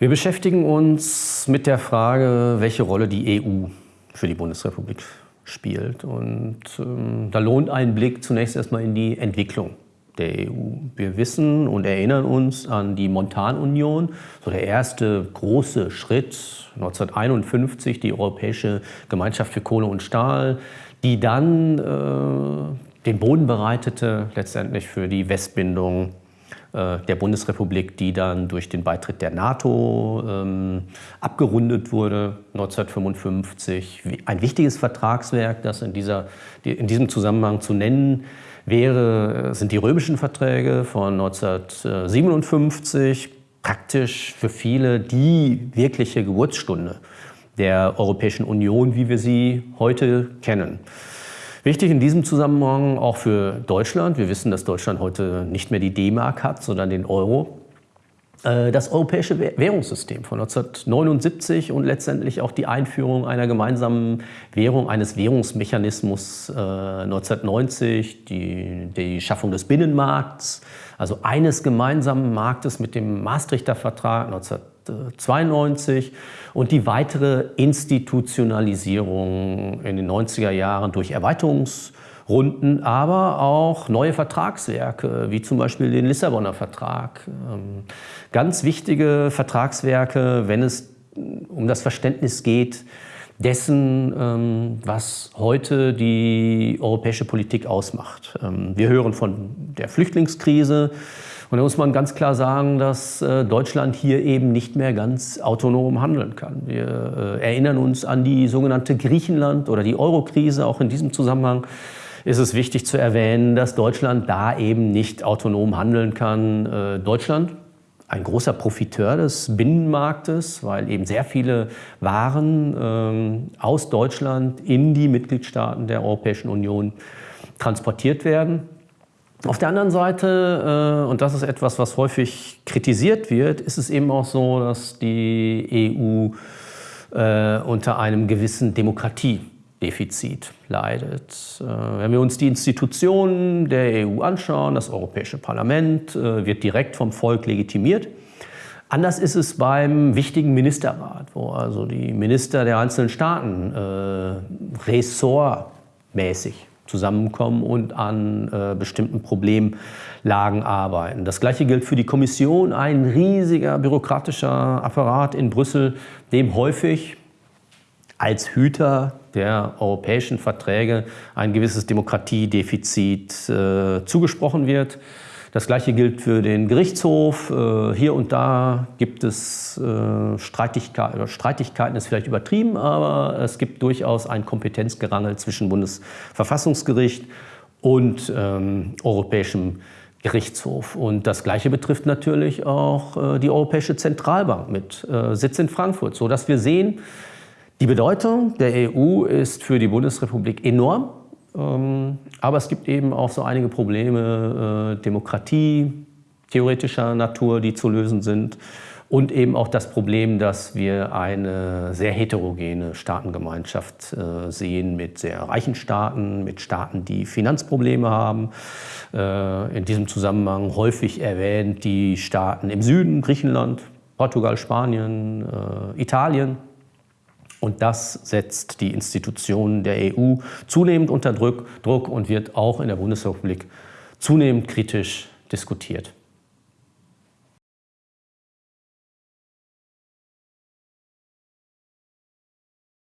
Wir beschäftigen uns mit der Frage, welche Rolle die EU für die Bundesrepublik spielt. Und ähm, da lohnt ein Blick zunächst erstmal in die Entwicklung der EU. Wir wissen und erinnern uns an die Montanunion, so der erste große Schritt 1951, die Europäische Gemeinschaft für Kohle und Stahl, die dann äh, den Boden bereitete letztendlich für die Westbindung der Bundesrepublik, die dann durch den Beitritt der NATO ähm, abgerundet wurde 1955. Ein wichtiges Vertragswerk, das in, dieser, in diesem Zusammenhang zu nennen wäre, äh, sind die römischen Verträge von 1957, praktisch für viele die wirkliche Geburtsstunde der Europäischen Union, wie wir sie heute kennen. Wichtig in diesem Zusammenhang auch für Deutschland, wir wissen, dass Deutschland heute nicht mehr die D-Mark hat, sondern den Euro, äh, das europäische Währungssystem von 1979 und letztendlich auch die Einführung einer gemeinsamen Währung, eines Währungsmechanismus 1990, äh, die, die Schaffung des Binnenmarkts, also eines gemeinsamen Marktes mit dem Maastrichter Vertrag 1992 und die weitere Institutionalisierung in den 90er Jahren durch Erweiterungsrunden, aber auch neue Vertragswerke, wie zum Beispiel den Lissabonner Vertrag. Ähm, ganz wichtige Vertragswerke, wenn es um das Verständnis geht, dessen, ähm, was heute die europäische Politik ausmacht. Ähm, wir hören von der Flüchtlingskrise und da muss man ganz klar sagen, dass äh, Deutschland hier eben nicht mehr ganz autonom handeln kann. Wir äh, erinnern uns an die sogenannte Griechenland- oder die Eurokrise. Auch in diesem Zusammenhang ist es wichtig zu erwähnen, dass Deutschland da eben nicht autonom handeln kann. Äh, Deutschland ein großer Profiteur des Binnenmarktes, weil eben sehr viele Waren ähm, aus Deutschland in die Mitgliedstaaten der Europäischen Union transportiert werden. Auf der anderen Seite, äh, und das ist etwas, was häufig kritisiert wird, ist es eben auch so, dass die EU äh, unter einem gewissen Demokratie Defizit leidet. Äh, wenn wir uns die Institutionen der EU anschauen, das Europäische Parlament wird direkt vom Volk legitimiert. Anders ist es beim wichtigen Ministerrat, wo also die Minister der einzelnen Staaten äh, ressortmäßig zusammenkommen und an äh, bestimmten Problemlagen arbeiten. Das Gleiche gilt für die Kommission, ein riesiger bürokratischer Apparat in Brüssel, dem häufig als Hüter der europäischen Verträge ein gewisses Demokratiedefizit äh, zugesprochen wird. Das Gleiche gilt für den Gerichtshof. Äh, hier und da gibt es äh, Streitigkeiten, Streitigkeiten ist vielleicht übertrieben, aber es gibt durchaus ein Kompetenzgerangel zwischen Bundesverfassungsgericht und ähm, Europäischem Gerichtshof. Und das Gleiche betrifft natürlich auch äh, die Europäische Zentralbank mit äh, Sitz in Frankfurt, sodass wir sehen, die Bedeutung der EU ist für die Bundesrepublik enorm, aber es gibt eben auch so einige Probleme, äh, Demokratie, theoretischer Natur, die zu lösen sind und eben auch das Problem, dass wir eine sehr heterogene Staatengemeinschaft äh, sehen mit sehr reichen Staaten, mit Staaten, die Finanzprobleme haben. Äh, in diesem Zusammenhang häufig erwähnt die Staaten im Süden, Griechenland, Portugal, Spanien, Italien, und das setzt die Institutionen der EU zunehmend unter Druck und wird auch in der Bundesrepublik zunehmend kritisch diskutiert.